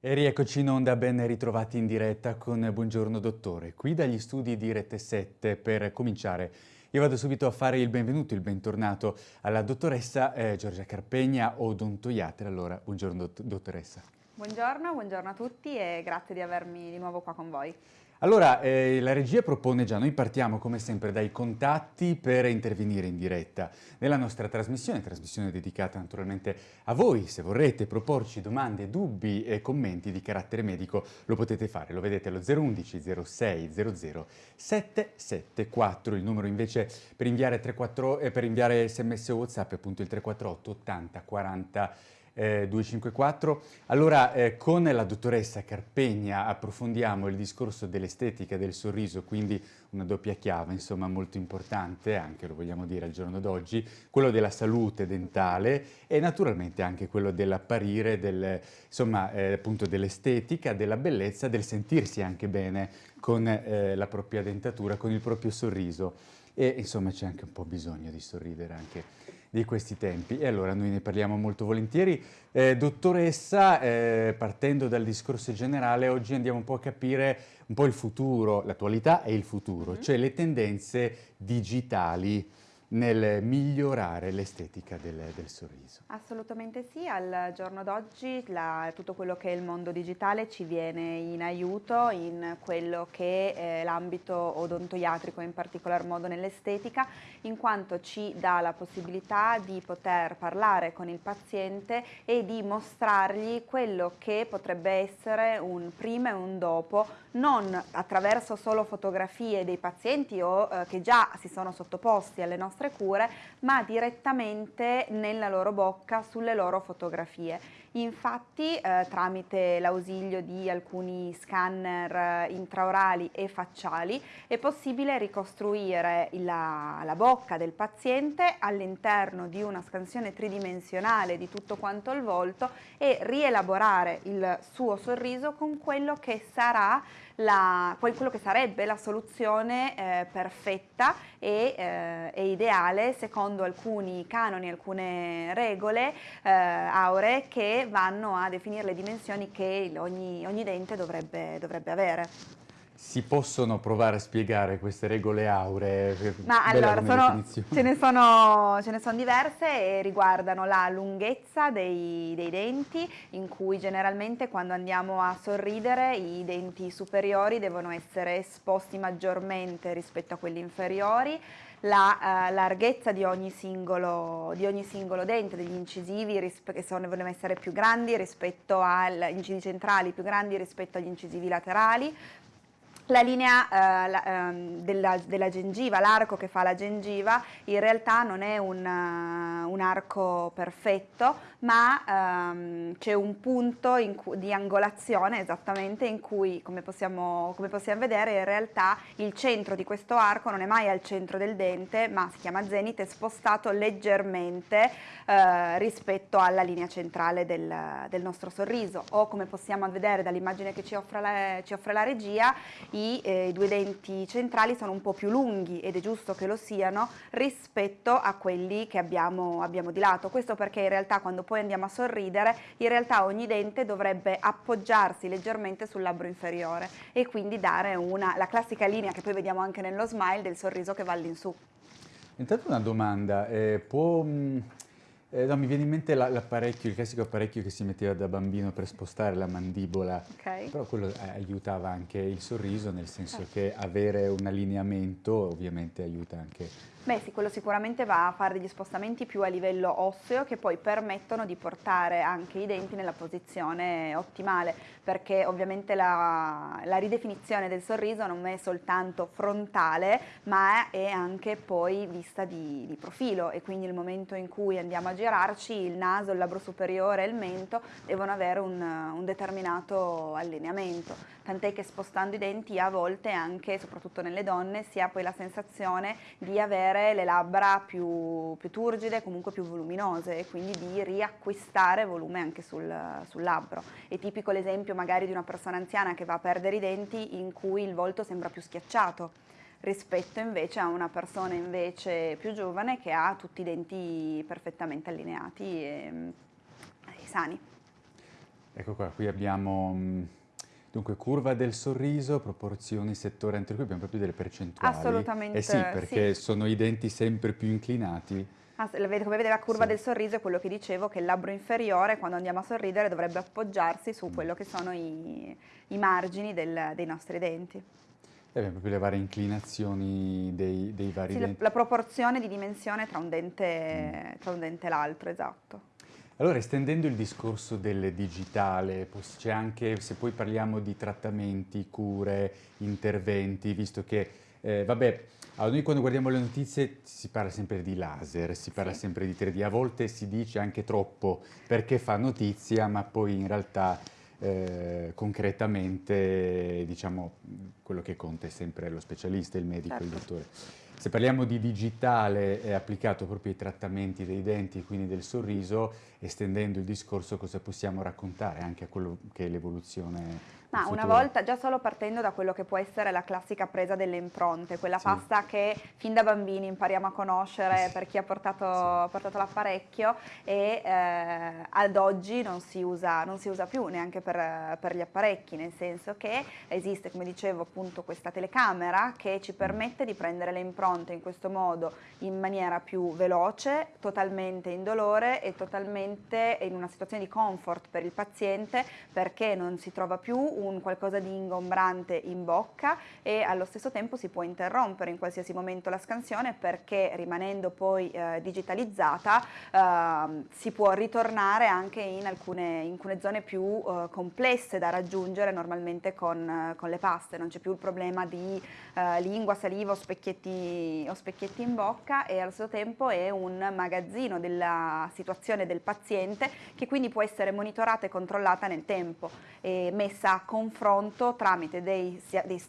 E rieccoci in onda, ben ritrovati in diretta con Buongiorno Dottore, qui dagli studi di Rete 7 per cominciare. Io vado subito a fare il benvenuto, il bentornato alla dottoressa eh, Giorgia Carpegna, odontoiatra. Allora, buongiorno dottoressa. Buongiorno, buongiorno a tutti e grazie di avermi di nuovo qua con voi. Allora, eh, la regia propone già, noi partiamo come sempre dai contatti per intervenire in diretta. Nella nostra trasmissione, trasmissione dedicata naturalmente a voi, se vorrete proporci domande, dubbi e commenti di carattere medico lo potete fare, lo vedete allo 011 06 00 774, il numero invece per inviare, 34, eh, per inviare sms o whatsapp è appunto il 348 80 40 eh, 254. Allora, eh, con la dottoressa Carpegna approfondiamo il discorso dell'estetica del sorriso, quindi una doppia chiave, insomma, molto importante, anche lo vogliamo dire al giorno d'oggi, quello della salute dentale e naturalmente anche quello dell'apparire, del, insomma, eh, appunto dell'estetica, della bellezza, del sentirsi anche bene con eh, la propria dentatura, con il proprio sorriso. E insomma c'è anche un po' bisogno di sorridere anche di questi tempi e allora noi ne parliamo molto volentieri. Eh, dottoressa, eh, partendo dal discorso generale, oggi andiamo un po' a capire un po' il futuro, l'attualità e il futuro, mm -hmm. cioè le tendenze digitali nel migliorare l'estetica del, del, sorriso. Assolutamente sì, al giorno d'oggi tutto quello che è il mondo digitale ci viene in aiuto in quello che è l'ambito odontoiatrico, in particolar modo nell'estetica, in quanto ci dà la possibilità di poter parlare con il paziente e di mostrargli quello che potrebbe essere un prima e un dopo, non attraverso solo fotografie dei pazienti o eh, che già si sono sottoposti alle nostre nostre cure, ma direttamente nella loro bocca, sulle loro fotografie. Infatti eh, tramite l'ausilio di alcuni scanner eh, intraorali e facciali è possibile ricostruire la, la bocca del paziente all'interno di una scansione tridimensionale di tutto quanto il volto e rielaborare il suo sorriso con quello che sarà la, quello che sarebbe la soluzione eh, perfetta e, eh, e, ideale secondo alcuni canoni, alcune regole eh, auree che vanno a definire le dimensioni che ogni, ogni dente dovrebbe, dovrebbe avere. Si possono provare a spiegare queste regole auree? Ma allora, sono, ce, ne sono, ce, ne sono, diverse e riguardano la lunghezza dei, dei, denti, in cui generalmente quando andiamo a sorridere i denti superiori devono essere esposti maggiormente rispetto a quelli inferiori, la uh, larghezza di ogni, singolo, di ogni, singolo, dente, degli incisivi che sono, devono essere più grandi rispetto agli incisivi centrali, più grandi rispetto agli incisivi laterali, la linea eh, la, eh, della, della, gengiva, l'arco che fa la gengiva, in realtà non è un, uh, un arco perfetto, ma ehm, c'è un punto di angolazione esattamente in cui, come possiamo, come possiamo, vedere, in realtà il centro di questo arco non è mai al centro del dente, ma si chiama zenite, è spostato leggermente eh, rispetto alla linea centrale del, del, nostro sorriso. O come possiamo vedere dall'immagine che ci offre la, ci offre la regia, i, eh, due denti centrali sono un po' più lunghi ed è giusto che lo siano rispetto a quelli che abbiamo, abbiamo di lato. Questo perché in realtà quando poi andiamo a sorridere, in realtà ogni dente dovrebbe appoggiarsi leggermente sul labbro inferiore e quindi dare una, la classica linea che poi vediamo anche nello smile del sorriso che va all'insù. Intanto una domanda, eh, può... Mh eh, no, mi viene in mente l'apparecchio, il classico apparecchio che si metteva da bambino per spostare la mandibola, okay. però quello eh, aiutava anche il sorriso, nel senso certo. che avere un allineamento ovviamente aiuta anche Beh sì, quello sicuramente va a fare degli spostamenti più a livello osseo che poi permettono di portare anche i denti nella posizione ottimale perché ovviamente la, la ridefinizione del sorriso non è soltanto frontale ma è anche poi vista di, di profilo. E quindi il momento in cui andiamo a girarci il naso, il labbro superiore e il mento devono avere un, un determinato allineamento. Tant'è che spostando i denti a volte anche, soprattutto nelle donne, si ha poi la sensazione di avere le labbra più, più turgide, comunque più voluminose e quindi di riacquistare volume anche sul, sul labbro. È tipico l'esempio magari di una persona anziana che va a perdere i denti in cui il volto sembra più schiacciato rispetto invece a una persona invece più giovane che ha tutti i denti perfettamente allineati e, e sani. Ecco qua, qui abbiamo mm, dunque curva del sorriso, proporzioni, settore anteriore, abbiamo proprio delle percentuali. Assolutamente. Eh sì, perché sì. sono i denti sempre più inclinati. Ah, come vedete la curva sì. del sorriso è quello che dicevo, che il labbro inferiore quando andiamo a sorridere dovrebbe appoggiarsi su mm. quello che sono i, i margini del, dei nostri denti. E abbiamo proprio le varie inclinazioni dei, dei vari sì, denti. La, la proporzione di dimensione tra un dente, mm. dente e l'altro, esatto. Allora, estendendo il discorso del digitale, c'è anche, se poi parliamo di trattamenti, cure, interventi, visto che, eh, vabbè, noi quando guardiamo le notizie si parla sempre di laser, si parla sì. sempre di 3D, a volte si dice anche troppo perché fa notizia, ma poi in realtà eh, concretamente diciamo, quello che conta è sempre lo specialista, il medico, certo. il dottore. Se parliamo di digitale applicato proprio ai trattamenti dei denti, quindi del sorriso, estendendo il discorso cosa possiamo raccontare anche a quello che è l'evoluzione ma una volta, già solo partendo da quello che può essere la classica presa delle impronte, quella sì. pasta che fin da bambini impariamo a conoscere per chi ha portato, sì. portato l'apparecchio e eh, ad oggi non si, usa, non si, usa, più neanche per, per, gli apparecchi, nel senso che esiste, come dicevo, appunto questa telecamera che ci permette di prendere le impronte in questo modo in maniera più veloce, totalmente indolore e totalmente in una situazione di comfort per il paziente perché non si trova più un qualcosa di ingombrante in bocca e allo stesso tempo si può interrompere in qualsiasi momento la scansione perché rimanendo poi eh, digitalizzata eh, si può ritornare anche in alcune, in alcune zone più eh, complesse da raggiungere normalmente con, con le paste, non c'è più il problema di eh, lingua, saliva o specchietti, o specchietti in bocca e allo stesso tempo è un magazzino della situazione del paziente che quindi può essere monitorata e controllata nel tempo e messa a confronto tramite dei, dei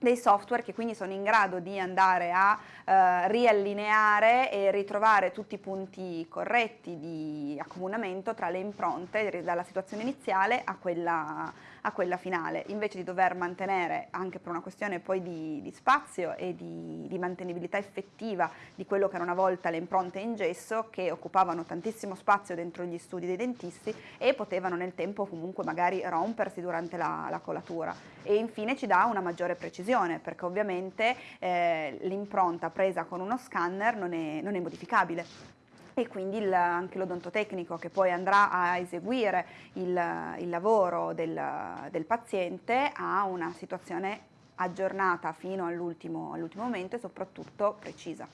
dei software che quindi sono in grado di andare a eh, riallineare e ritrovare tutti i punti corretti di accomunamento tra le impronte dalla situazione iniziale a quella, a quella finale, invece di dover mantenere, anche per una questione poi di, di spazio e di, di, mantenibilità effettiva di quello che era una volta le impronte in gesso, che occupavano tantissimo spazio dentro gli studi dei dentisti e potevano nel tempo comunque magari rompersi durante la, la colatura. E infine ci dà una maggiore precisione, perché ovviamente eh, l'impronta presa con uno scanner non è, non è modificabile e quindi il, anche l'odontotecnico che poi andrà a eseguire il, il lavoro del, del, paziente ha una situazione aggiornata fino all'ultimo, all momento e soprattutto precisa.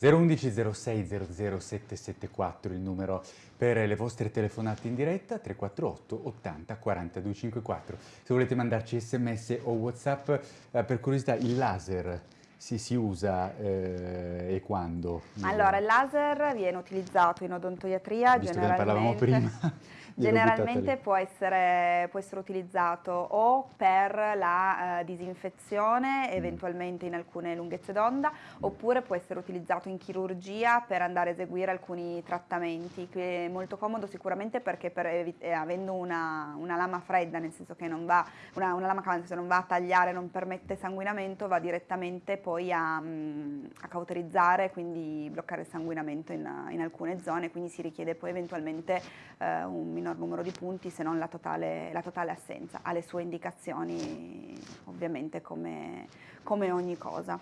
011 06 00 774 il numero per le vostre telefonate in diretta 348 80 42 54 se volete mandarci sms o whatsapp eh, per curiosità il laser si, si usa eh, e quando? Allora, il laser viene utilizzato in odontoiatria Visto generalmente. Che parlavamo prima. Generalmente può essere, può essere, utilizzato o per la uh, disinfezione, mm. eventualmente in alcune lunghezze d'onda, oppure può essere utilizzato in chirurgia per andare a eseguire alcuni trattamenti, che è molto comodo sicuramente perché per, eh, avendo una, una, lama fredda, nel senso che non va, una, una lama cavante non va a tagliare, non permette sanguinamento, va direttamente poi a, mm, a cauterizzare, quindi bloccare il sanguinamento in, in, alcune zone, quindi si richiede poi eventualmente eh, un minor numero di punti se non la totale, la totale assenza, ha le sue indicazioni ovviamente come, come ogni cosa.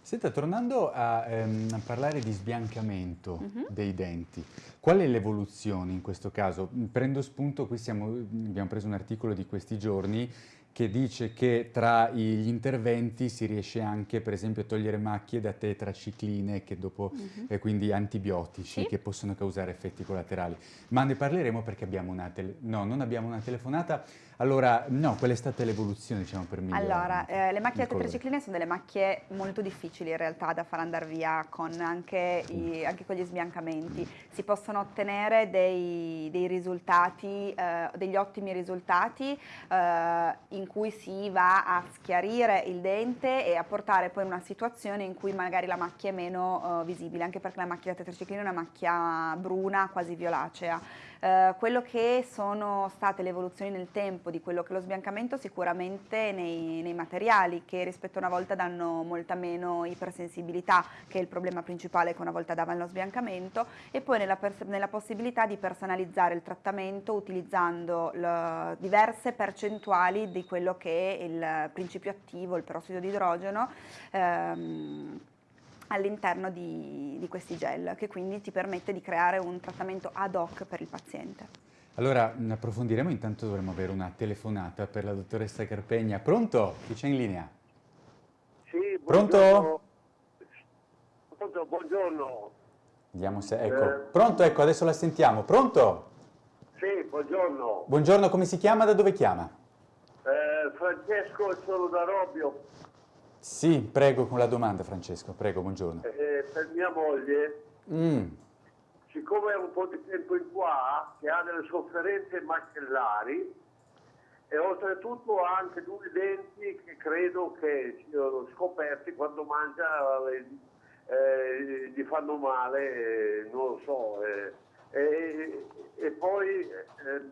Senta, tornando a, ehm, a, parlare di sbiancamento mhm. -huh. dei denti, qual è l'evoluzione in questo caso? Prendo spunto, qui siamo, abbiamo preso un articolo di questi giorni che dice che tra gli interventi si riesce anche per esempio a togliere macchie da tetracicline che dopo, uh -huh. eh, quindi antibiotici sì? che possono causare effetti collaterali. Ma ne parleremo perché abbiamo una, no, non abbiamo una telefonata, allora, no, qual è stata l'evoluzione diciamo, per migliorare? Allora, eh, le macchie tetracicline sono delle macchie molto difficili in realtà da far andare via con anche, i, anche con gli sbiancamenti. Si possono ottenere dei, dei risultati, eh, degli ottimi risultati eh, in cui si va a schiarire il dente e a portare poi in una situazione in cui magari la macchia è meno eh, visibile, anche perché la macchia tetraciclina è una macchia bruna, quasi violacea Eh, quello che sono state le evoluzioni nel tempo di quello che è lo sbiancamento sicuramente nei, nei materiali che rispetto a una volta danno molta meno ipersensibilità che è il problema principale che una volta davano lo sbiancamento e poi nella, nella possibilità di personalizzare il trattamento utilizzando le, diverse percentuali di quello che è il principio attivo, il perossido di idrogeno ehm, all'interno di, di questi gel che quindi ti permette di creare un trattamento ad hoc per il paziente. Allora, approfondiremo, intanto dovremmo avere una telefonata per la dottoressa Carpegna. Pronto? Chi c'è in linea? Sì, Pronto? Pronto, buongiorno. Vediamo se... Ecco. Eh. Pronto, ecco, adesso la sentiamo. Pronto? Sì, buongiorno. Buongiorno, come si chiama? Da dove chiama? Eh, Francesco, sono da Robbio. Sì, prego con la domanda Francesco, prego, buongiorno. Eh, per mia moglie, mm. siccome è un po' di tempo in qua, che ha delle sofferenze macellari e oltretutto ha anche due denti che credo che siano scoperti quando mangia, eh, eh gli fanno male, eh, non lo so. Eh, e poi eh,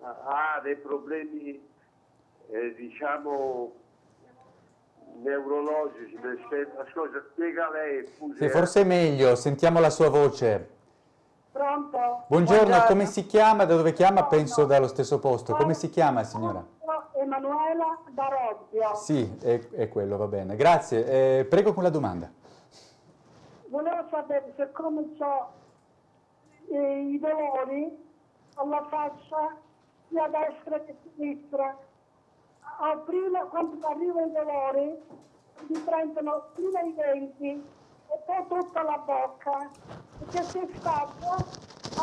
ha dei problemi, diciamo, neurologici ascolta, spiega lei. Sì, forse è meglio, sentiamo la sua voce. Pronto? Buongiorno, Buongiorno. come si chiama? Da dove chiama? Penso dallo stesso posto. Come si chiama signora? Emanuela da Robbio. Sì, è, è quello, va bene. Grazie. Eh, prego con la domanda. Volevo sapere se come ho eh, i dolori alla faccia sia destra che sinistra prima, quando arrivano i dolori, mi prendono prima i denti e poi tutta la bocca, perché si stacca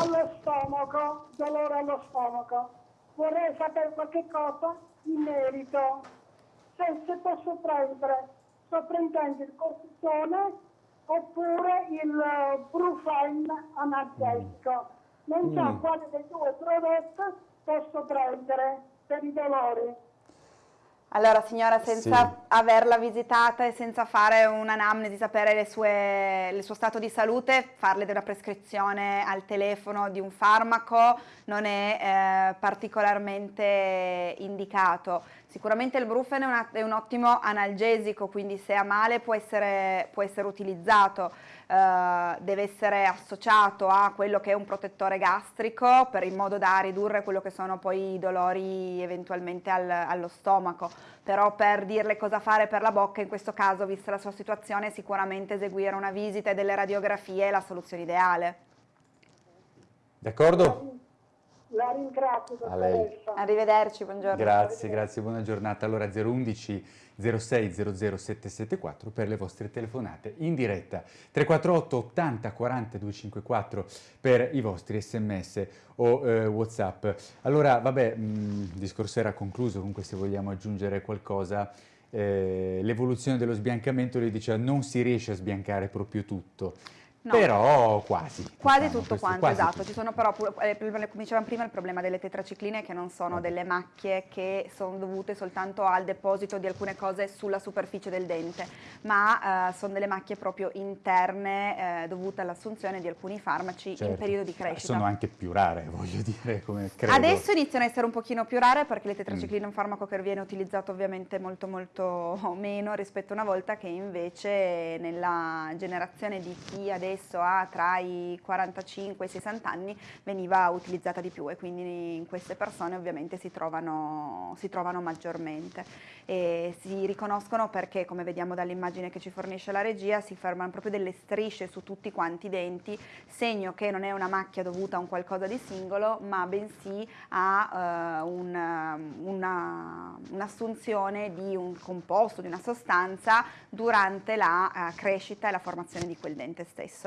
allo stomaco, dolore allo stomaco. Vorrei sapere qualche cosa in merito. Se, se posso prendere, sto prendendo il cortisone oppure il uh, Brufen analgesico. Non so mm. quale dei due prodotti posso prendere per i dolori. Allora signora, senza sì. averla visitata e senza fare un'anamnesi, sapere sue, il suo stato di salute, farle della prescrizione al telefono di un farmaco non è eh, particolarmente indicato. Sicuramente il Brufen è, una, è, un ottimo analgesico, quindi se ha male può essere, può essere utilizzato, uh, deve essere associato a quello che è un protettore gastrico per, in modo da ridurre quello che sono poi i dolori eventualmente al, allo stomaco, però per dirle cosa fare per la bocca in questo caso, vista la sua situazione, sicuramente eseguire una visita e delle radiografie è la soluzione ideale. D'accordo? La ringrazio, dottoressa. Arrivederci, buongiorno. Grazie, grazie, buona giornata. Allora 011 06 00 774 per le vostre telefonate in diretta. 348 80 40 254 per i vostri sms o eh, whatsapp. Allora, vabbè, mm, il discorso era concluso, comunque se vogliamo aggiungere qualcosa... Eh, l'evoluzione dello sbiancamento, lui diceva non si riesce a sbiancare proprio tutto. No. Però quasi. Quasi diciamo, tutto quanto, quasi esatto. Tutto. Ci sono però, eh, come dicevamo prima, il problema delle tetracicline che non sono delle macchie che sono dovute soltanto al deposito di alcune cose sulla superficie del dente, ma eh, sono delle macchie proprio interne eh, dovute all'assunzione di alcuni farmaci certo. in periodo di crescita. Sono anche più rare, voglio dire, come credo. Adesso iniziano a essere un pochino più rare perché le tetracicline mm. è un farmaco che viene utilizzato ovviamente molto molto meno rispetto a una volta che invece nella generazione di chi adesso adesso ha tra i 45 e i 60 anni veniva utilizzata di più e quindi in queste persone ovviamente si trovano, si trovano maggiormente e si riconoscono perché come vediamo dall'immagine che ci fornisce la regia si fermano proprio delle strisce su tutti quanti i denti, segno che non è una macchia dovuta a un qualcosa di singolo ma bensì a uh, un'assunzione un di un composto, di una sostanza durante la uh, crescita e la formazione di quel dente stesso.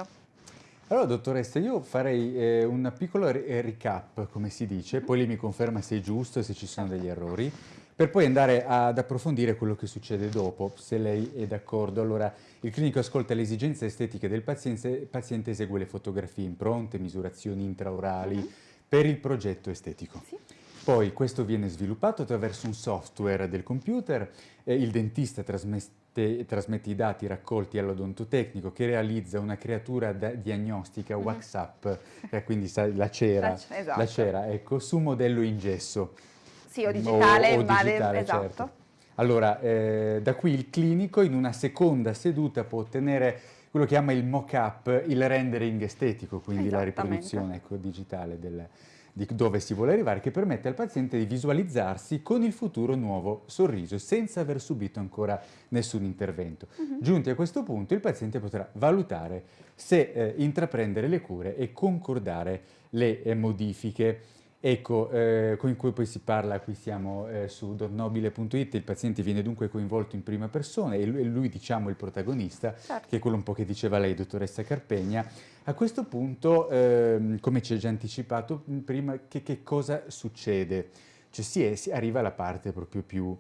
Allora, dottoressa, io farei eh, un piccolo eh, recap, come si dice, poi lei mi conferma se è giusto e se ci sono degli errori, per poi andare ad approfondire quello che succede dopo, se lei è d'accordo. Allora, il clinico ascolta le esigenze estetiche del paziente, il paziente esegue le fotografie impronte, misurazioni intraorali mm -hmm. per il progetto estetico. Sì. Poi questo viene sviluppato attraverso un software del computer, eh, il dentista trasmette trasmette, trasmette i dati raccolti all'odontotecnico che realizza una creatura diagnostica mm-hmm. WhatsApp, eh, quindi sai, la cera, la, esatto. la cera ecco, su modello in gesso. Sì, o digitale, o, o digitale esatto. Certo. Allora, eh, da qui il clinico in una seconda seduta può ottenere quello che chiama il mock-up, il rendering estetico, quindi la riproduzione ecco, digitale del, di dove si vuole arrivare, che permette al paziente di visualizzarsi con il futuro nuovo sorriso, senza aver subito ancora nessun intervento. Uh mhm. -huh. Giunti a questo punto, il paziente potrà valutare se eh, intraprendere le cure e concordare le eh, modifiche Ecco, eh, con cui poi si parla, qui siamo eh, su donnobile.it, il paziente viene dunque coinvolto in prima persona e lui, lui diciamo il protagonista, certo. che è quello un po' che diceva lei, dottoressa Carpegna. A questo punto, eh, come ci ha già anticipato prima, che, che cosa succede? Cioè si, è, si arriva alla parte proprio più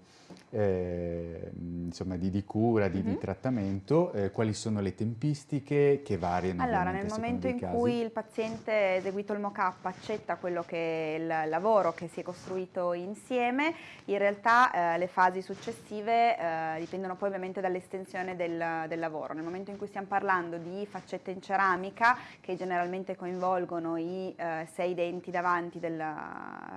eh, insomma, di, di, cura, di, mm -hmm. di trattamento, eh, quali sono le tempistiche che variano? Allora, nel momento in casi. cui il paziente ha eseguito il mock-up accetta quello che è il lavoro che si è costruito insieme, in realtà eh, le fasi successive eh, dipendono poi ovviamente dall'estensione del, del, lavoro. Nel momento in cui stiamo parlando di faccette in ceramica, che generalmente coinvolgono i eh, sei denti davanti del,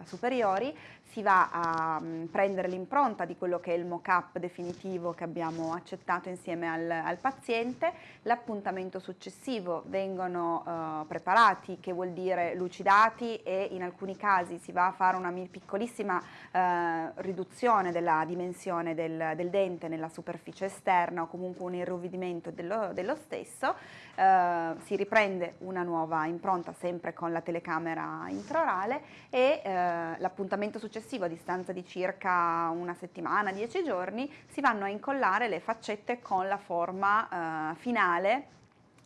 superiori, si va a um, prendere l'impronta di quello che è il mock-up definitivo che abbiamo accettato insieme al, al paziente, l'appuntamento successivo vengono uh, preparati, che vuol dire lucidati e in alcuni casi si va a fare una piccolissima uh, riduzione della dimensione del, del, dente nella superficie esterna o comunque un irrovidimento dello, dello stesso, uh, si riprende una nuova impronta sempre con la telecamera intraorale e l'appuntamento successivo successivo, a distanza di circa una settimana, dieci giorni, si vanno a incollare le faccette con la forma eh, finale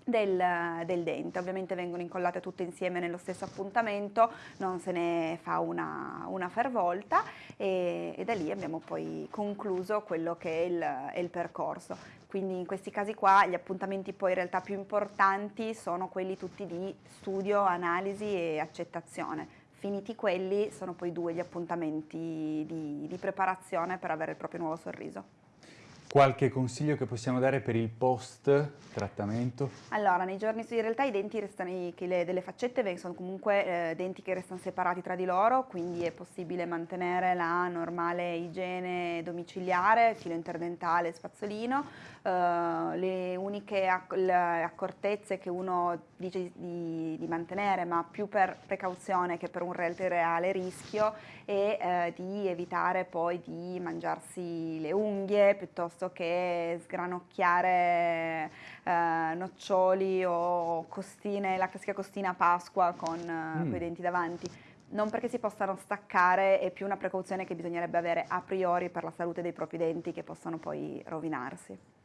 del, del, dente. Ovviamente vengono incollate tutte insieme nello stesso appuntamento, non se ne fa una, una fervolta e, e, da lì abbiamo poi concluso quello che è il, è il, percorso. Quindi in questi casi qua gli appuntamenti poi in realtà più importanti sono quelli tutti di studio, analisi e accettazione. Finiti quelli sono poi due gli appuntamenti di, di preparazione per avere il proprio nuovo sorriso. Qualche consiglio che possiamo dare per il post trattamento? Allora, nei giorni in realtà i denti restano, le, delle faccette sono comunque eh, denti che restano separati tra di loro, quindi è possibile mantenere la normale igiene domiciliare, filo interdentale, spazzolino. Uh, le uniche acc le accortezze che uno dice di, di, mantenere, ma più per precauzione che per un reale rischio, è eh, di evitare poi di mangiarsi le unghie piuttosto che sgranocchiare eh, noccioli o costine, la classica costina Pasqua con eh, mm. quei denti davanti non perché si possano staccare, è più una precauzione che bisognerebbe avere a priori per la salute dei propri denti che possono poi rovinarsi.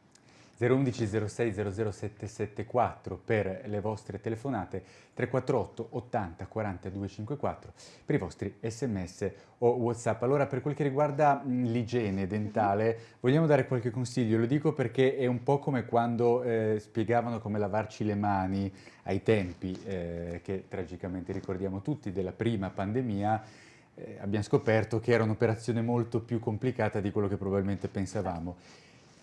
011 06 00774 per le vostre telefonate, 348 80 40 254 per i vostri sms o whatsapp. Allora per quel che riguarda l'igiene dentale vogliamo dare qualche consiglio, lo dico perché è un po' come quando eh, spiegavano come lavarci le mani ai tempi eh, che tragicamente ricordiamo tutti della prima pandemia, eh, abbiamo scoperto che era un'operazione molto più complicata di quello che probabilmente pensavamo.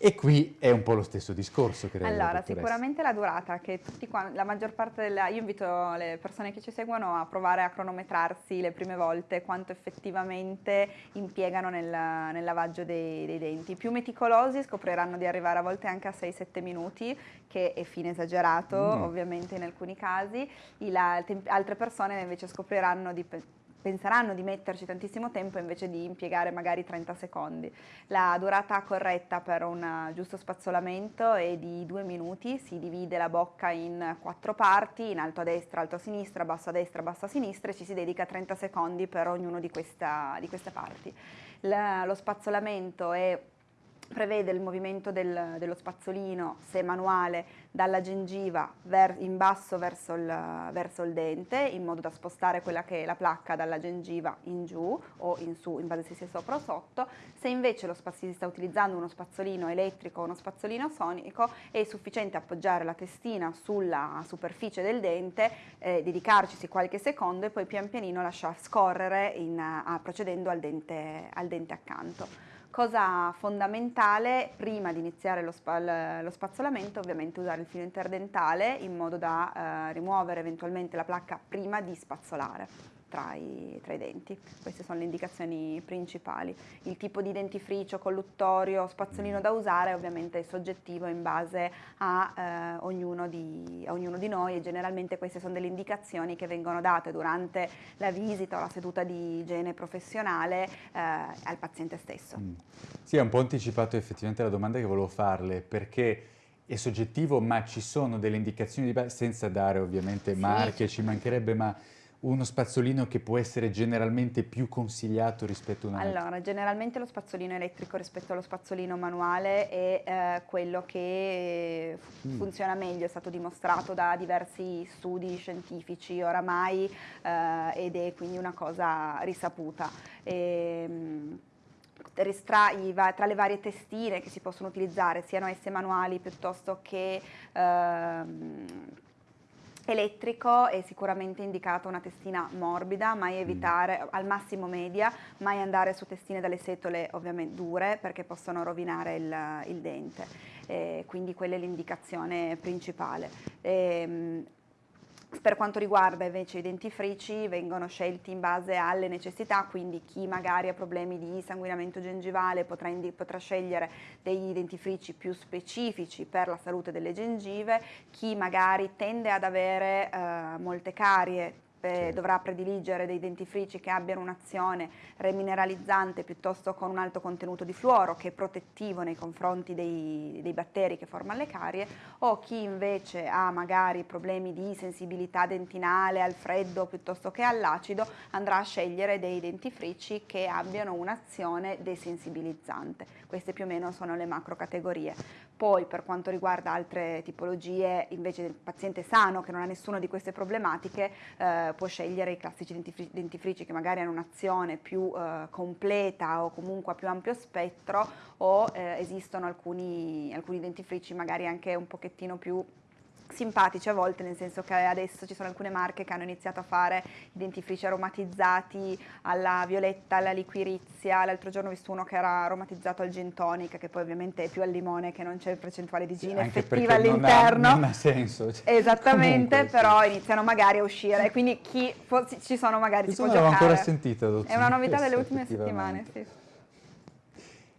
E qui è un po' lo stesso discorso, credo. Allora, sicuramente la durata, che tutti qua, la maggior parte della... Io invito le persone che ci seguono a provare a cronometrarsi le prime volte quanto effettivamente impiegano nel, nel lavaggio dei, dei, denti. I più meticolosi scopriranno di arrivare a volte anche a 6-7 minuti, che è fine esagerato, mm. ovviamente in alcuni casi. La, altre persone invece scopriranno di penseranno di metterci tantissimo tempo invece di impiegare magari 30 secondi. La durata corretta per un giusto spazzolamento è di due minuti, si divide la bocca in quattro parti, in alto a destra, alto a sinistra, basso a destra, basso a sinistra e ci si dedica 30 secondi per ognuno di, questa, di queste parti. La, lo spazzolamento è prevede il movimento del, dello spazzolino, se manuale, dalla gengiva in basso verso il, verso il, dente in modo da spostare quella che è la placca dalla gengiva in giù o in su in base se sia sopra o sotto. Se invece lo si sta utilizzando uno spazzolino elettrico o uno spazzolino sonico è sufficiente appoggiare la testina sulla superficie del dente, eh, dedicarci qualche secondo e poi pian pianino lasciare scorrere in, a, procedendo al dente, al dente accanto. Cosa fondamentale prima di iniziare lo, spa, lo, spazzolamento ovviamente usare il filo interdentale in modo da eh, rimuovere eventualmente la placca prima di spazzolare tra i, tra i, denti. Queste sono le indicazioni principali. Il tipo di dentifricio, colluttorio, spazzolino da usare ovviamente è soggettivo in base a, eh, ognuno di, a, ognuno di, noi e generalmente queste sono delle indicazioni che vengono date durante la visita o la seduta di igiene professionale eh, al paziente stesso. Mm. Sì, ha un po' anticipato effettivamente la domanda che volevo farle perché è soggettivo ma ci sono delle indicazioni di base senza dare ovviamente sì. marche, ci mancherebbe ma uno spazzolino che può essere generalmente più consigliato rispetto a un altro? Allora, generalmente lo spazzolino elettrico rispetto allo spazzolino manuale è eh, quello che mm. funziona meglio, è stato dimostrato da diversi studi scientifici oramai eh, ed è quindi una cosa risaputa. E, ehm, tra, le varie testine che si possono utilizzare, siano esse manuali piuttosto che ehm, elettrico è sicuramente indicata una testina morbida, mai mm. evitare, mm. al massimo media, mai andare su testine dalle setole ovviamente dure perché possono rovinare il, il dente, eh, quindi quella è l'indicazione principale. Eh, per quanto riguarda invece i dentifrici vengono scelti in base alle necessità, quindi chi magari ha problemi di sanguinamento gengivale potrà, potrà scegliere dei dentifrici più specifici per la salute delle gengive, chi magari tende ad avere eh, molte carie sì. dovrà prediligere dei dentifrici che abbiano un'azione remineralizzante piuttosto con un alto contenuto di fluoro che è protettivo nei confronti dei, dei batteri che formano le carie o chi invece ha magari problemi di sensibilità dentinale al freddo piuttosto che all'acido andrà a scegliere dei dentifrici che abbiano un'azione desensibilizzante. Queste più o meno sono le macro categorie. Poi per quanto riguarda altre tipologie invece del paziente sano che non ha nessuna di queste problematiche eh, può scegliere i classici dentifrici, dentifrici che magari hanno un'azione più eh, completa o comunque a più ampio spettro o eh, esistono alcuni, alcuni dentifrici magari anche un pochettino più simpatici a volte, nel senso che adesso ci sono alcune marche che hanno iniziato a fare i dentifrici aromatizzati alla violetta, alla liquirizia, l'altro giorno ho visto uno che era aromatizzato al gin tonic, che poi ovviamente è più al limone, che non c'è percentuale di gin sì, effettiva all'interno. Non, non, ha senso. Cioè, Esattamente, comunque, però sì. iniziano magari a uscire, quindi chi ci sono magari Questo si può giocare. ancora sentito, dottore. È una novità delle ultime settimane, sì.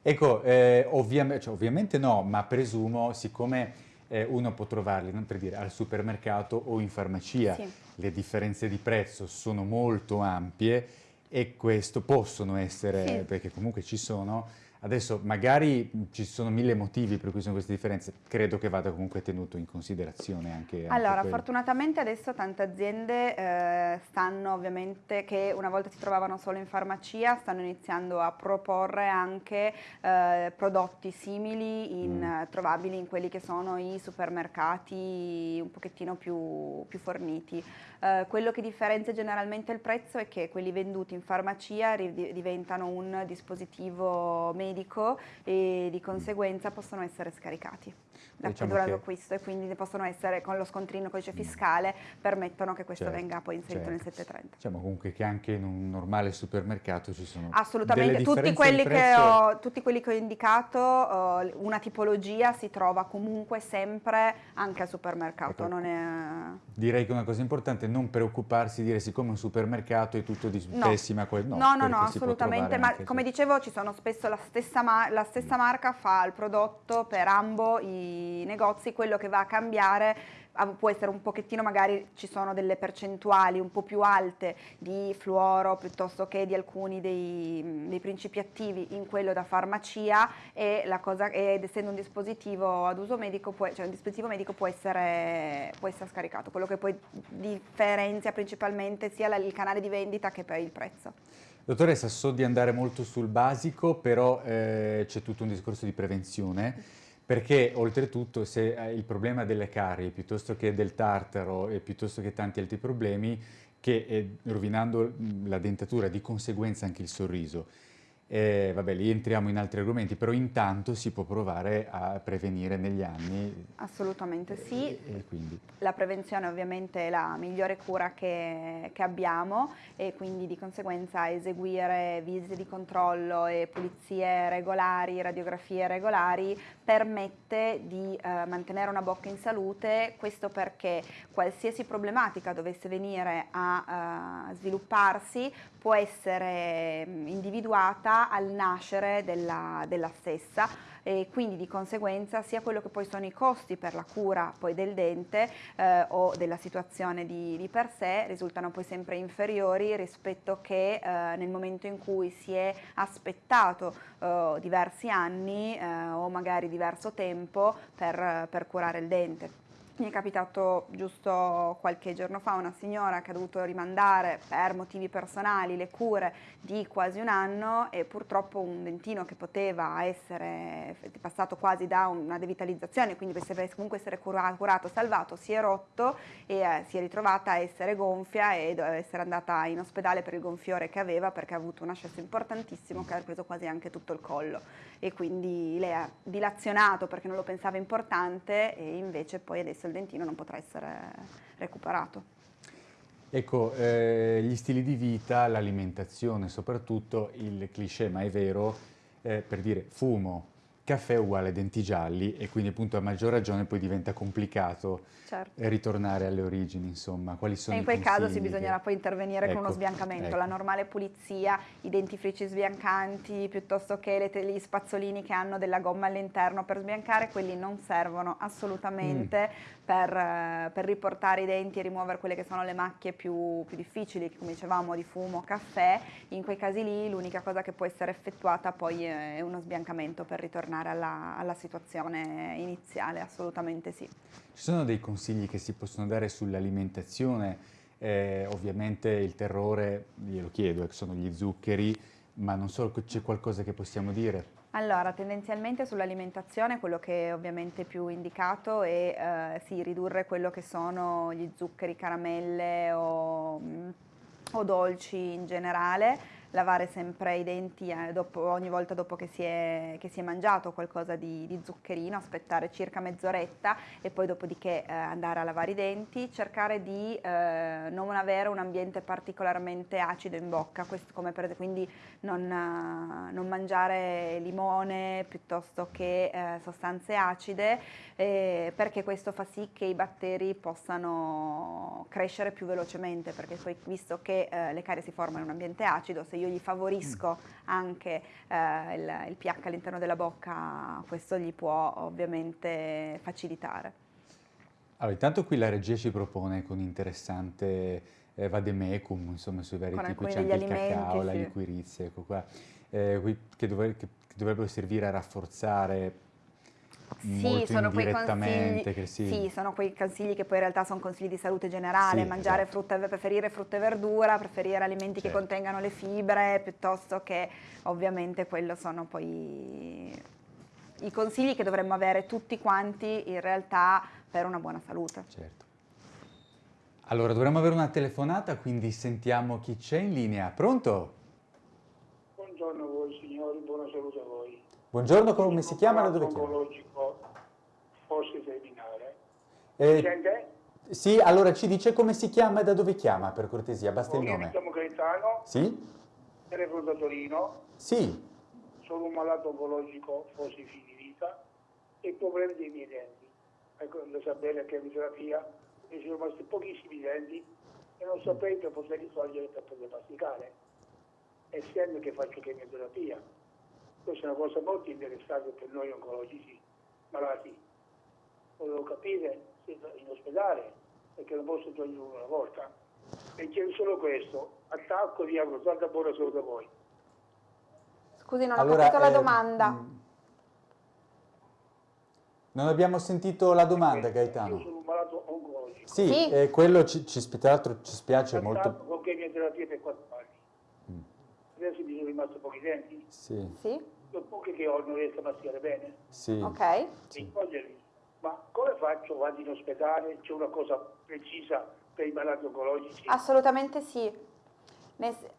Ecco, eh, ovviamente, cioè, ovviamente no, ma presumo, siccome eh, uno può trovarli per dire, al supermercato o in farmacia. Sì. Le differenze di prezzo sono molto ampie e questo possono essere, sì. perché comunque ci sono, Adesso magari ci sono mille motivi per cui sono queste differenze, credo che vada comunque tenuto in considerazione anche, Allora, anche fortunatamente adesso tante aziende eh, stanno ovviamente, che una volta si trovavano solo in farmacia, stanno iniziando a proporre anche eh, prodotti simili, in, mm. trovabili in quelli che sono i supermercati un pochettino più, più forniti. Eh, quello che differenzia generalmente il prezzo è che quelli venduti in farmacia diventano un dispositivo medico e di conseguenza possono essere scaricati diciamo durante l'acquisto e quindi possono essere con lo scontrino codice fiscale permettono che questo certo, venga poi inserito certo. nel 730. Diciamo comunque che anche in un normale supermercato ci sono Assolutamente, tutti quelli, ho, tutti quelli, che ho, indicato, uh, una tipologia si trova comunque sempre anche al supermercato. Ecco, è... Direi che una cosa importante non preoccuparsi di dire siccome un supermercato è tutto di no. pessima qualità. No, no, no, no assolutamente, ma come dicevo ci sono spesso la stessa, ma la stessa marca fa il prodotto per ambo i negozi, quello che va a cambiare può essere un pochettino, magari ci sono delle percentuali un po' più alte di fluoro piuttosto che di alcuni dei, dei principi attivi in quello da farmacia e la cosa, ed essendo un dispositivo ad uso medico, può, cioè un dispositivo medico può essere, può essere scaricato, quello che poi differenzia principalmente sia il canale di vendita che poi il prezzo. Dottoressa, so di andare molto sul basico, però eh, c'è tutto un discorso di prevenzione perché oltretutto se il problema delle carie piuttosto che del tartaro e piuttosto che tanti altri problemi che eh, rovinando la dentatura di conseguenza anche il sorriso eh, vabbè, lì entriamo in altri argomenti, però intanto si può provare a prevenire negli anni. Assolutamente sì. E, e la prevenzione ovviamente è la migliore cura che, che, abbiamo e quindi di conseguenza eseguire visite di controllo e pulizie regolari, radiografie regolari permette di eh, mantenere una bocca in salute, questo perché qualsiasi problematica dovesse venire a uh, svilupparsi può essere mm, individuata al nascere della, della stessa e quindi di conseguenza sia quello che poi sono i costi per la cura poi del dente eh, o della situazione di, di, per sé risultano poi sempre inferiori rispetto che eh, nel momento in cui si è aspettato eh, diversi anni eh, o magari diverso tempo per, per curare il dente. Mi è capitato giusto qualche giorno fa una signora che ha dovuto rimandare per motivi personali le cure di quasi un anno e purtroppo un dentino che poteva essere passato quasi da una devitalizzazione, quindi poteva comunque essere curato, curato salvato, si è rotto e eh, si è ritrovata a essere gonfia e doveva essere andata in ospedale per il gonfiore che aveva perché ha avuto un ascesso importantissimo che ha preso quasi anche tutto il collo. E quindi lei ha dilazionato perché non lo pensava importante e invece poi adesso il dentino non potrà essere recuperato. Ecco, eh, gli stili di vita, l'alimentazione, soprattutto il cliché, ma è vero, eh, per dire fumo, caffè uguale denti gialli e quindi appunto a maggior ragione poi diventa complicato certo. ritornare alle origini, insomma, quali sono e in quel caso si bisognerà che... poi intervenire ecco, con uno sbiancamento, ecco. la normale pulizia, i dentifrici sbiancanti, piuttosto che gli spazzolini che hanno della gomma all'interno per sbiancare, quelli non servono assolutamente mm. per, per, riportare i denti e rimuovere quelle che sono le macchie più, più difficili, come dicevamo, di fumo, caffè, in quei casi lì l'unica cosa che può essere effettuata poi è uno sbiancamento per ritornare alla, alla situazione iniziale, assolutamente sì. Ci sono dei consigli che si possono dare sull'alimentazione? Eh, ovviamente il terrore, glielo chiedo, eh, sono gli zuccheri, ma non so, c'è qualcosa che possiamo dire? Allora, tendenzialmente sull'alimentazione quello che è ovviamente più indicato è eh, sì, ridurre quello che sono gli zuccheri, caramelle o, mm, o dolci in generale, lavare sempre i denti eh, dopo, ogni volta dopo che si è, che si è mangiato qualcosa di, di, zuccherino, aspettare circa mezz'oretta e poi dopodiché eh, andare a lavare i denti, cercare di eh, non avere un ambiente particolarmente acido in bocca, per, quindi non, uh, non, mangiare limone piuttosto che eh, sostanze acide eh, perché questo fa sì che i batteri possano crescere più velocemente perché poi visto che eh, le carie si formano in un ambiente acido se io gli favorisco anche eh, il, il pH all'interno della bocca, questo gli può ovviamente facilitare. Allora, intanto qui la regia ci propone con interessante eh, vademecum, insomma, sui vari con tipi, c'è anche il cacao, sì. la liquirizia, ecco qua, eh, che, dovre che dovrebbero servire a rafforzare sì, sono quei consigli, si... sì, sono quei consigli che poi in realtà sono consigli di salute generale, sì, mangiare esatto. frutta, preferire frutta e verdura, preferire alimenti certo. che contengano le fibre, piuttosto che ovviamente quello sono poi i consigli che dovremmo avere tutti quanti in realtà per una buona salute. Certo. Allora, dovremmo avere una telefonata, quindi sentiamo chi c'è in linea. Pronto? Buongiorno a voi signori, buona salute a voi. Buongiorno, come si chiama? Da dove chiama? Eh? Sì, allora ci dice come si chiama e da dove chiama, per cortesia, basta il nome. Mi chiamo Gaetano. Sì? Telefono da Torino. Sì. Sono un malato oncologico, fossi fini vita, e problemi dei miei denti. Ecco, lo sapere che terapia mi sono rimasti pochissimi denti e non saprei per poterli togliere per poter masticare, essendo che faccio chemioterapia. Questa è una cosa molto interessante per noi oncologici malati volevo capire in ospedale, perché non posso togliere una volta. E chiedo solo questo, attacco di auguro, tanta buona solo da voi. Scusi, non allora, ho capito la eh, domanda. Mm. Non abbiamo sentito la domanda, Gaetano. Io sono un malato oncologico. Sì, sì. Eh, quello ci, ci, ci spiace Attacco molto. con chemioterapia per quattro anni. Mm. Adesso mi sono rimasto pochi denti. Sì. sì. le poche che ho non riesco a masticare bene. Sì. Ok. Sì. Ma come faccio? Vado in ospedale? C'è una cosa precisa per i malati oncologici? Assolutamente sì.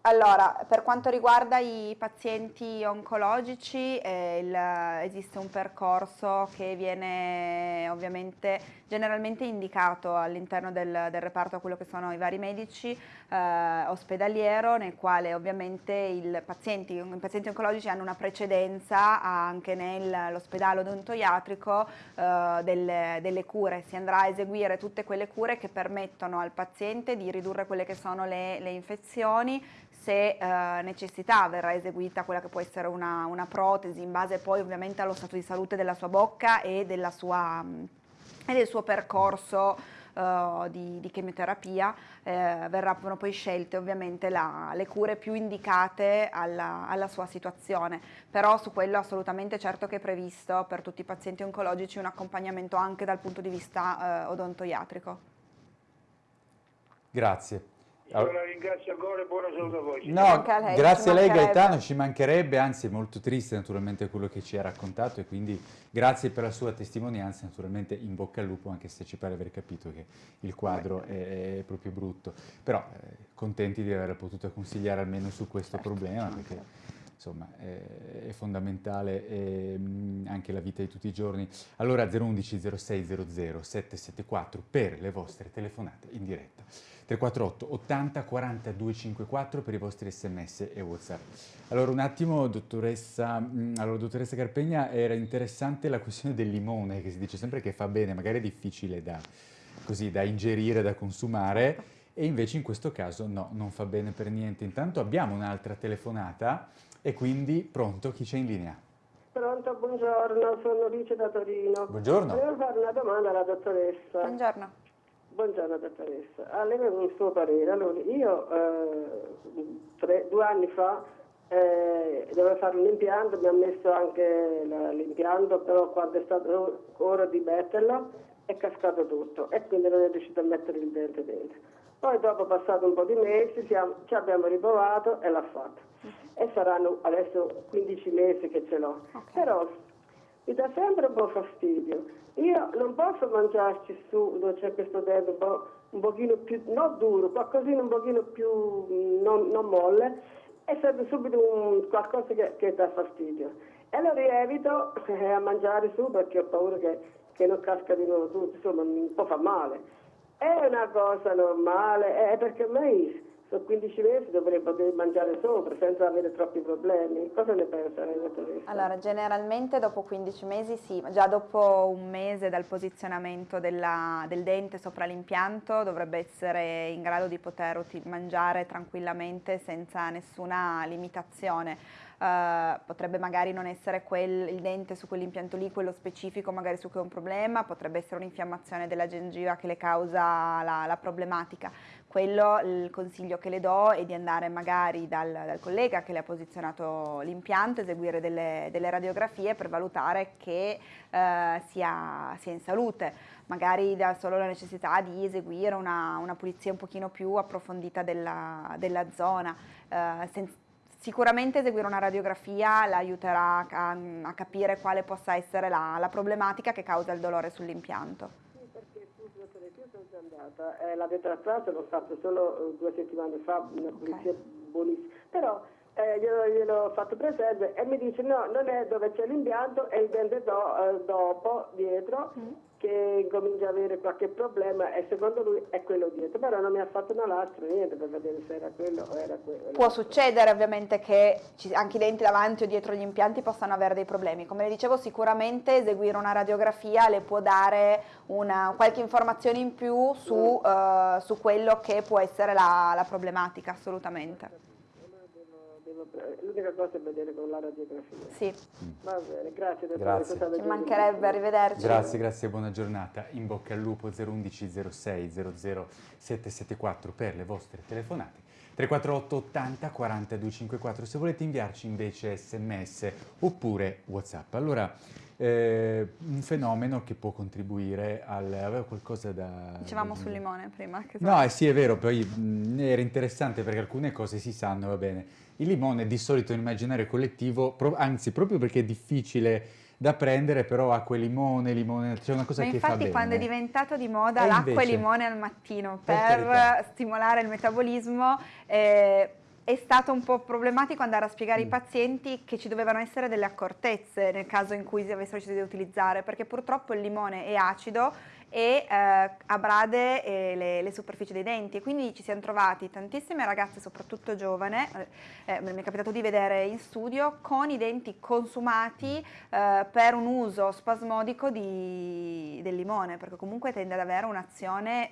Allora, per quanto riguarda i pazienti oncologici, eh, il, esiste un percorso che viene ovviamente generalmente indicato all'interno del, del, reparto a quello che sono i vari medici eh, ospedaliero, nel quale ovviamente i pazienti, i pazienti oncologici hanno una precedenza anche nell'ospedale odontoiatrico eh, delle, delle cure. Si andrà a eseguire tutte quelle cure che permettono al paziente di ridurre quelle che sono le, le infezioni condizioni, se eh, necessità verrà eseguita quella che può essere una, una, protesi in base poi ovviamente allo stato di salute della sua bocca e, sua, e del suo percorso Uh, di, di, chemioterapia eh, verranno poi scelte ovviamente la, le cure più indicate alla, alla, sua situazione, però su quello assolutamente certo che è previsto per tutti i pazienti oncologici un accompagnamento anche dal punto di vista eh, odontoiatrico. Grazie. La ringrazio ancora e buona salute a voi. No, lei, grazie a lei Gaetano, ci mancherebbe, anzi è molto triste naturalmente quello che ci ha raccontato e quindi grazie per la sua testimonianza, naturalmente in bocca al lupo anche se ci pare aver capito che il quadro è, è proprio brutto, però eh, contenti di aver potuto consigliare almeno su questo certo, problema perché insomma è, è fondamentale e, mh, anche la vita di tutti i giorni. Allora 011 0600 774 per le vostre telefonate in diretta. 348 80 40 254 per i vostri sms e whatsapp. Allora un attimo dottoressa, mm, allora, dottoressa Carpegna era interessante la questione del limone che si dice sempre che fa bene, magari è difficile da, così, da ingerire, da consumare e invece in questo caso no, non fa bene per niente. Intanto abbiamo un'altra telefonata e quindi pronto, chi c'è in linea? Pronto, buongiorno, sono Lice da Torino. Buongiorno. Volevo fare una domanda alla dottoressa. Buongiorno. Buongiorno dottoressa, a lei un suo parere. Allora, io eh, tre, due anni fa eh, dovevo fare un impianto, mi ha messo anche l'impianto, però quando è stato ora di metterlo è cascato tutto e quindi non è riuscito a mettere il dente dentro. Poi dopo passato un po' di mesi siamo, ci abbiamo riprovato e l'ha fatto. E saranno adesso 15 mesi che ce l'ho. Okay. Però mi dà sempre un po' fastidio io non posso mangiarci su dove c'è questo un, po', un pochino più, non duro, qualcosina un pochino più mm, non, non molle e serve subito un, qualcosa che, che, dà fastidio. E allora evito eh, a mangiare su perché ho paura che, che non casca di nuovo tutto, insomma un po' fa male. È una cosa normale, è perché a me sono 15 mesi dovrei poter mangiare sopra senza avere troppi problemi. Cosa ne pensa lei, dottoressa? Allora, generalmente dopo 15 mesi sì, già dopo un mese dal posizionamento della, del dente sopra l'impianto dovrebbe essere in grado di poter mangiare tranquillamente senza nessuna limitazione. Uh, potrebbe magari non essere quel, il dente su quell'impianto lì, quello specifico magari su cui è un problema, potrebbe essere un'infiammazione della gengiva che le causa la, la problematica quello il consiglio che le do è di andare magari dal, dal collega che le ha posizionato l'impianto, eseguire delle, delle, radiografie per valutare che eh, sia, sia, in salute, magari da solo la necessità di eseguire una, una pulizia un pochino più approfondita della, della zona. Eh, senza, Sicuramente eseguire una radiografia l'aiuterà a, a, capire quale possa essere la, la problematica che causa il dolore sull'impianto andata, eh, la detrazione l'ho fatta solo eh, due settimane fa, una pulizia okay. buonissima, però eh, glielo, glielo, ho fatto presente e mi dice no, non è dove c'è l'impianto, è il dente do, eh, dopo, dietro, mm che comincia ad avere qualche problema e secondo lui è quello dietro, però non mi ha fatto una lastra, niente per vedere se era quello o era quello. Può succedere ovviamente che anche i denti davanti o dietro gli impianti possano avere dei problemi, come le dicevo sicuramente eseguire una radiografia le può dare una, qualche informazione in più su, mm. uh, su, quello che può essere la, la problematica, assolutamente l'unica cosa è vedere con la radiografia. Sì. Va bene, grazie. Grazie. Ci mancherebbe, arrivederci. Grazie, grazie, buona giornata. In bocca al lupo 011 06 00 774 per le vostre telefonate. 348 80 40 254 se volete inviarci invece sms oppure whatsapp. Allora, eh, un fenomeno che può contribuire al... aveva qualcosa da... Dicevamo sul limone prima. Che no, eh, sì è vero, poi mh, era interessante perché alcune cose si sanno, va bene. Il limone di solito nell'immaginario collettivo, pro, anzi proprio perché è difficile da prendere, però acqua e limone, limone, c'è una cosa Ma che fa bene. Infatti quando è diventato di moda l'acqua e limone al mattino per, per stimolare il metabolismo, eh, è stato un po' problematico andare a spiegare mm. ai pazienti che ci dovevano essere delle accortezze nel caso in cui si avessero deciso di utilizzare, perché purtroppo il limone è acido e eh, abrade eh, le, le, superfici dei denti. Quindi ci siamo trovati tantissime ragazze, soprattutto giovane, eh, eh mi è capitato di vedere in studio, con i denti consumati eh, per un uso spasmodico di, del limone, perché comunque tende ad avere un'azione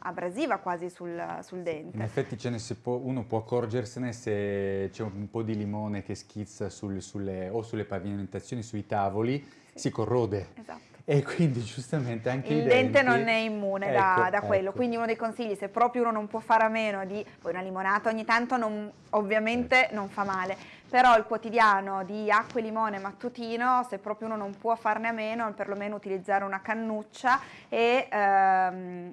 abrasiva quasi sul, sul, dente. In effetti può, uno può accorgersene se c'è un po' di limone che schizza sul, sulle, o sulle pavimentazioni, sui tavoli, sì. si corrode. Esatto e quindi giustamente anche il dente denti... non è immune ecco, da, da, quello, ecco. quindi uno dei consigli, se proprio uno non può fare a meno di poi una limonata ogni tanto non, ovviamente eh. non fa male, però il quotidiano di acqua e limone mattutino, se proprio uno non può farne a meno, perlomeno utilizzare una cannuccia e ehm,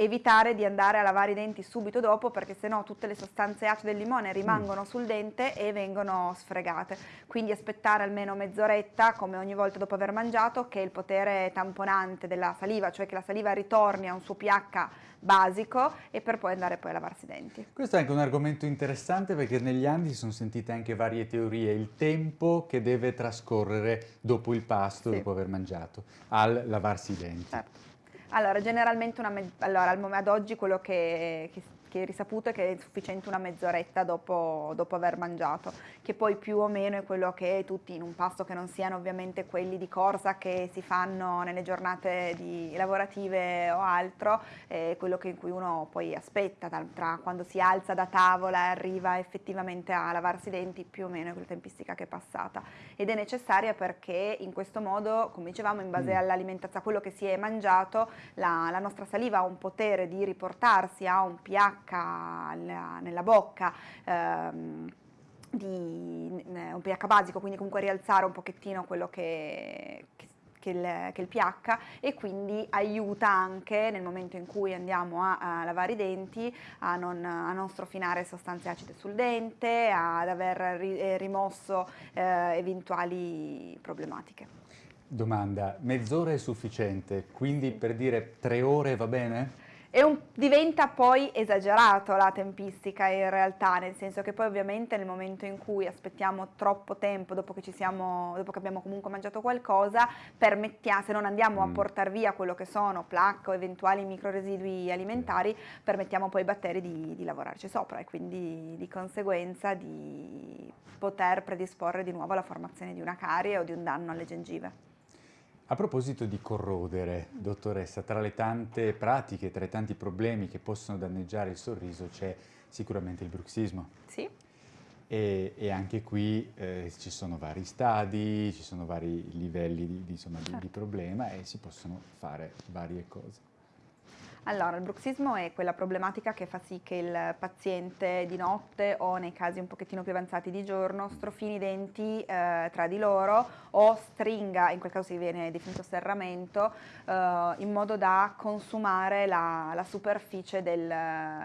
evitare di andare a lavare i denti subito dopo perché sennò tutte le sostanze acide del limone rimangono sul dente e vengono sfregate. Quindi aspettare almeno mezz'oretta, come ogni volta dopo aver mangiato, che il potere tamponante della saliva, cioè che la saliva ritorni a un suo pH basico e per poi andare poi a lavarsi i denti. Questo è anche un argomento interessante perché negli anni si sono sentite anche varie teorie, il tempo che deve trascorrere dopo il pasto, sì. dopo aver mangiato, al lavarsi i denti. Certo. Allora, generalmente una allora, ad oggi quello che, che che è risaputo è che è sufficiente una mezz'oretta dopo, dopo, aver mangiato, che poi più o meno è quello che tutti in un pasto che non siano ovviamente quelli di corsa che si fanno nelle giornate di, lavorative o altro, è quello che in cui uno poi aspetta tra, tra quando si alza da tavola e arriva effettivamente a lavarsi i denti, più o meno è quella tempistica che è passata. Ed è necessaria perché in questo modo, come dicevamo, in base mm. all'alimentazione, a quello che si è mangiato, la, la nostra saliva ha un potere di riportarsi a un pH nella, nella bocca, ehm, di un pH basico, quindi comunque rialzare un pochettino quello che, che che il, che il, pH e quindi aiuta anche nel momento in cui andiamo a, a lavare i denti a non, a non, strofinare sostanze acide sul dente, ad aver ri, eh, rimosso eh, eventuali problematiche. Domanda, mezz'ora è sufficiente, quindi per dire tre ore va bene? Un, diventa poi esagerato la tempistica in realtà, nel senso che poi ovviamente nel momento in cui aspettiamo troppo tempo dopo che, siamo, dopo che abbiamo comunque mangiato qualcosa, se non andiamo mm. a portare via quello che sono placca o eventuali microresidui alimentari, permettiamo poi ai batteri di, di lavorarci sopra e quindi di conseguenza di poter predisporre di nuovo alla formazione di una carie o di un danno alle gengive. A proposito di corrodere, dottoressa, tra le tante pratiche, tra i tanti problemi che possono danneggiare il sorriso c'è sicuramente il bruxismo. Sì. E, e anche qui eh, ci sono vari stadi, ci sono vari livelli di, di, insomma, di, di problema e si possono fare varie cose. Allora, il bruxismo è quella problematica che fa sì che il paziente di notte o nei casi un pochettino più avanzati di giorno strofini i denti eh, tra di loro o stringa, in quel caso si viene definito serramento, eh, in modo da consumare la, la superficie del,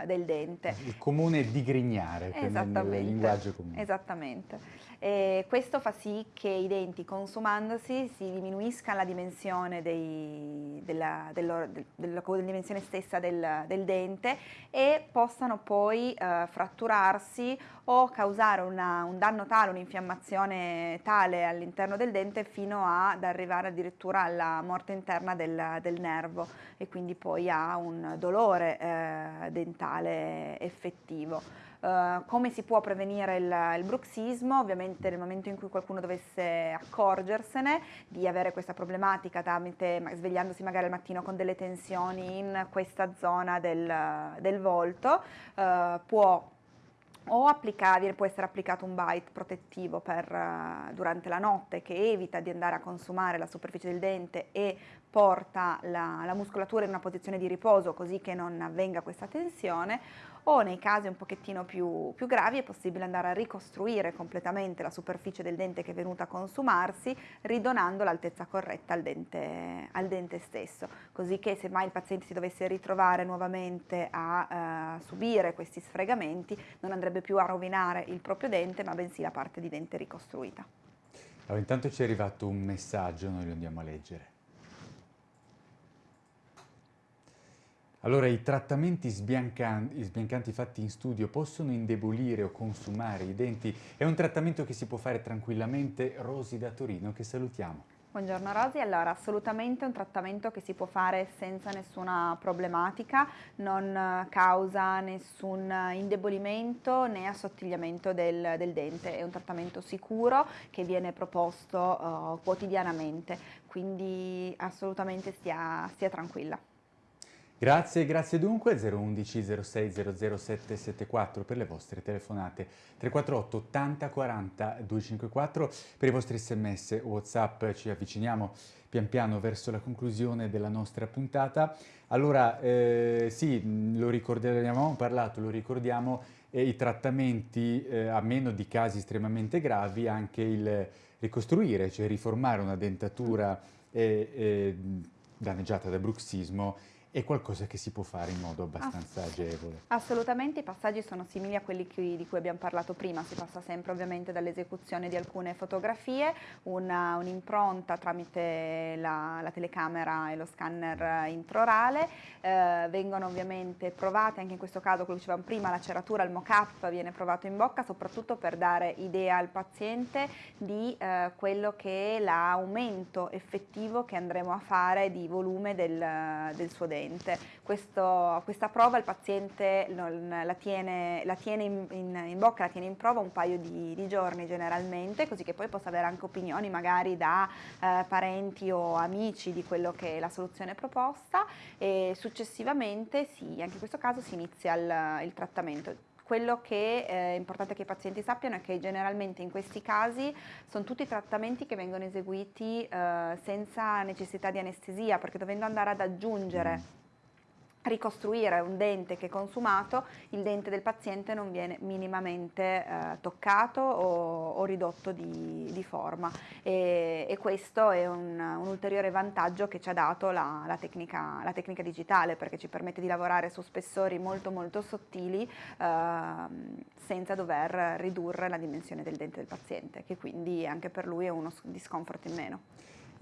del, dente. Il comune digrignare, nel linguaggio comune. Esattamente. E questo fa sì che i denti consumandosi si diminuisca la dimensione, dei, della, dello, del, della, della, dimensione stessa del, del, dente e possano poi eh, fratturarsi o causare una, un danno tale, un'infiammazione tale all'interno del dente fino ad arrivare addirittura alla morte interna del, del nervo e quindi poi a un dolore eh, dentale effettivo. Uh, come si può prevenire il, il, bruxismo? Ovviamente nel momento in cui qualcuno dovesse accorgersene di avere questa problematica tramite, svegliandosi magari al mattino con delle tensioni in questa zona del, del volto, uh, può o applicare, può essere applicato un bite protettivo per, uh, durante la notte che evita di andare a consumare la superficie del dente e porta la, la muscolatura in una posizione di riposo così che non avvenga questa tensione o nei casi un pochettino più, più gravi è possibile andare a ricostruire completamente la superficie del dente che è venuta a consumarsi ridonando l'altezza corretta al dente, al dente stesso, così che se mai il paziente si dovesse ritrovare nuovamente a uh, subire questi sfregamenti non andrebbe più a rovinare il proprio dente ma bensì la parte di dente ricostruita. Allora, intanto ci è arrivato un messaggio, noi lo andiamo a leggere. Allora, i trattamenti sbiancanti, sbiancanti, fatti in studio possono indebolire o consumare i denti? È un trattamento che si può fare tranquillamente? Rosi da Torino, che salutiamo. Buongiorno Rosi, allora assolutamente un trattamento che si può fare senza nessuna problematica, non causa nessun indebolimento né assottigliamento del, del dente, è un trattamento sicuro che viene proposto uh, quotidianamente, quindi assolutamente stia, stia tranquilla. Grazie, grazie dunque. 011 06 00774 per le vostre telefonate. 348 80 40 254 per i vostri sms whatsapp. Ci avviciniamo pian piano verso la conclusione della nostra puntata. Allora eh, sì lo ricordiamo parlato lo ricordiamo eh, i trattamenti eh, a meno di casi estremamente gravi anche il ricostruire cioè riformare una dentatura eh, eh, danneggiata da bruxismo è qualcosa che si può fare in modo abbastanza Ass agevole. Assolutamente, i passaggi sono simili a quelli qui, di cui abbiamo parlato prima, si passa sempre ovviamente dall'esecuzione di alcune fotografie, un'impronta un tramite la, la, telecamera e lo scanner intraorale, eh, vengono ovviamente provate, anche in questo caso, come dicevamo prima, la ceratura, il mock-up viene provato in bocca, soprattutto per dare idea al paziente di eh, quello che è l'aumento effettivo che andremo a fare di volume del, del suo dente paziente. Questo, questa prova il paziente la tiene, la tiene in, in, in, bocca, la tiene in prova un paio di, di, giorni generalmente, così che poi possa avere anche opinioni magari da eh, parenti o amici di quello che è la soluzione proposta e successivamente sì, anche in questo caso si inizia il, il trattamento quello che è importante che i pazienti sappiano è che generalmente in questi casi sono tutti trattamenti che vengono eseguiti eh, senza necessità di anestesia, perché dovendo andare ad aggiungere mm ricostruire un dente che è consumato, il dente del paziente non viene minimamente eh, toccato o, o ridotto di, di forma e, e, questo è un, un, ulteriore vantaggio che ci ha dato la, la, tecnica, la, tecnica, digitale perché ci permette di lavorare su spessori molto molto sottili eh, senza dover ridurre la dimensione del dente del paziente che quindi anche per lui è uno discomfort in meno.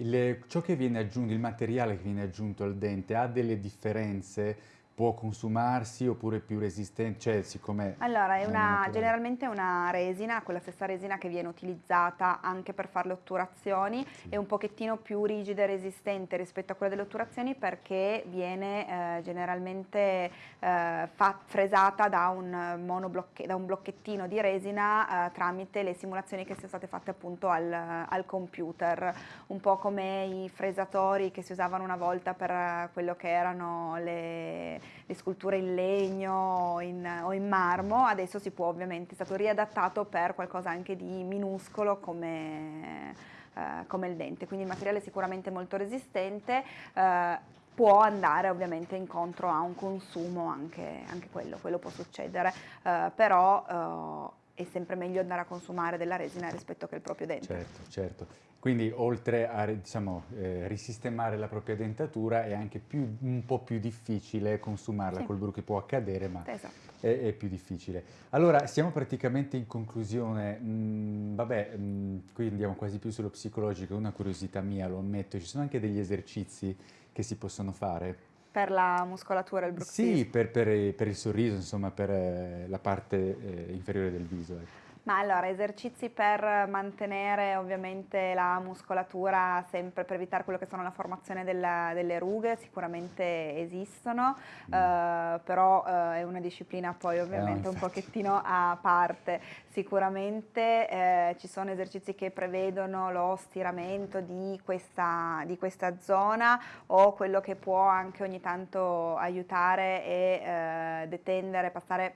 Il, ciò che viene aggiunto, il materiale che viene aggiunto al dente ha delle differenze può consumarsi oppure è più resistente? Cioè, siccome allora, è una, generalmente è una resina, quella stessa resina che viene utilizzata anche per fare le otturazioni, sì. è un pochettino più rigida e resistente rispetto a quella delle otturazioni perché viene eh, generalmente eh, fresata da un, da un, blocchettino di resina eh, tramite le simulazioni che sono state fatte appunto al, al, computer, un po' come i fresatori che si usavano una volta per eh, quello che erano le le sculture in legno in, o in marmo, adesso si può ovviamente, è stato riadattato per qualcosa anche di minuscolo come, eh, come il dente, quindi il materiale è sicuramente molto resistente, eh, può andare ovviamente incontro a un consumo anche, anche quello, quello può succedere, eh, però eh, è sempre meglio andare a consumare della resina rispetto che il proprio dente. Certo, certo. Quindi oltre a diciamo, eh, risistemare la propria dentatura è anche più, un po' più difficile consumarla sì. col bruco che può accadere, ma esatto. è, è, più difficile. Allora, siamo praticamente in conclusione. Mm, vabbè, mm, qui andiamo quasi più sullo psicologico, una curiosità mia, lo ammetto, ci sono anche degli esercizi che si possono fare? Per la muscolatura e il bruxismo? Sì, per, per, per, il sorriso, insomma, per eh, la parte eh, inferiore del viso. Ecco. Ma allora, esercizi per mantenere ovviamente la muscolatura sempre per evitare quello che sono la formazione della, delle rughe, sicuramente esistono, mm. eh, però eh, è una disciplina poi eh, ovviamente eh, un pochettino a parte. Sicuramente eh, ci sono esercizi che prevedono lo stiramento di questa, di questa, zona o quello che può anche ogni tanto aiutare e eh, detendere, passare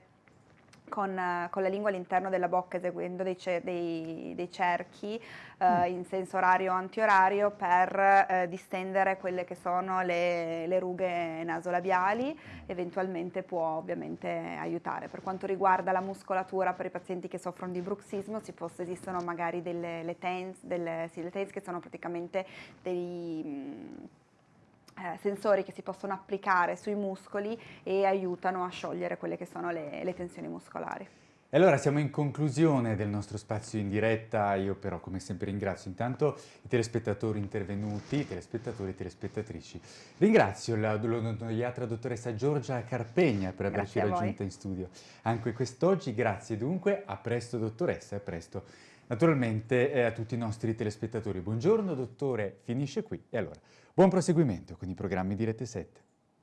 con, con, la lingua all'interno della bocca eseguendo dei, dei, dei cerchi eh, mm. in senso orario o antiorario per eh, distendere quelle che sono le, le, rughe nasolabiali, eventualmente può ovviamente aiutare. Per quanto riguarda la muscolatura per i pazienti che soffrono di bruxismo si possa, esistono magari delle le TENS, delle, sì, le TENS che sono praticamente dei... Mh, eh, sensori che si possono applicare sui muscoli e aiutano a sciogliere quelle che sono le, le tensioni muscolari. E allora siamo in conclusione del nostro spazio in diretta, io però come sempre ringrazio intanto i telespettatori intervenuti, i telespettatori e telespettatrici. Ringrazio l'odontoiatra dottoressa Giorgia Carpegna per averci raggiunta in studio. Anche quest'oggi, grazie dunque, a presto dottoressa, a presto. Naturalmente eh, a tutti i nostri telespettatori. Buongiorno dottore, finisce qui. E allora buon proseguimento con i programmi di Rete 7.